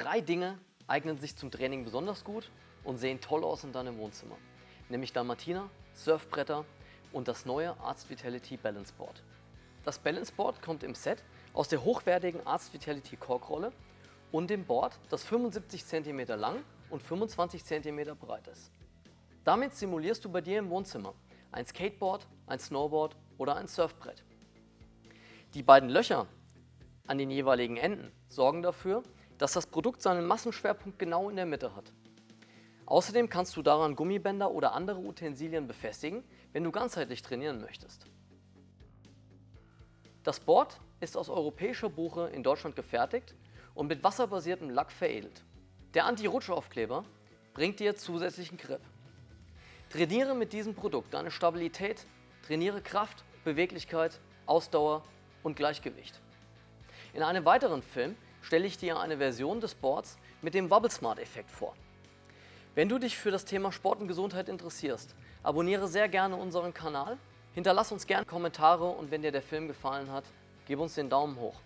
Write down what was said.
Drei Dinge eignen sich zum Training besonders gut und sehen toll aus in deinem Wohnzimmer. Nämlich Dalmatiner, Surfbretter und das neue Arzt Vitality Balance Board. Das Balance Board kommt im Set aus der hochwertigen Arzt Vitality Korkrolle und dem Board, das 75 cm lang und 25 cm breit ist. Damit simulierst du bei dir im Wohnzimmer ein Skateboard, ein Snowboard oder ein Surfbrett. Die beiden Löcher an den jeweiligen Enden sorgen dafür, dass das Produkt seinen Massenschwerpunkt genau in der Mitte hat. Außerdem kannst du daran Gummibänder oder andere Utensilien befestigen, wenn du ganzheitlich trainieren möchtest. Das Board ist aus europäischer Buche in Deutschland gefertigt und mit wasserbasiertem Lack veredelt. Der Anti-Rutschaufkleber bringt dir zusätzlichen Grip. Trainiere mit diesem Produkt deine Stabilität, trainiere Kraft, Beweglichkeit, Ausdauer und Gleichgewicht. In einem weiteren Film stelle ich dir eine Version des Boards mit dem Wobble Smart Effekt vor. Wenn du dich für das Thema Sport und Gesundheit interessierst, abonniere sehr gerne unseren Kanal, hinterlass uns gerne Kommentare und wenn dir der Film gefallen hat, gib uns den Daumen hoch.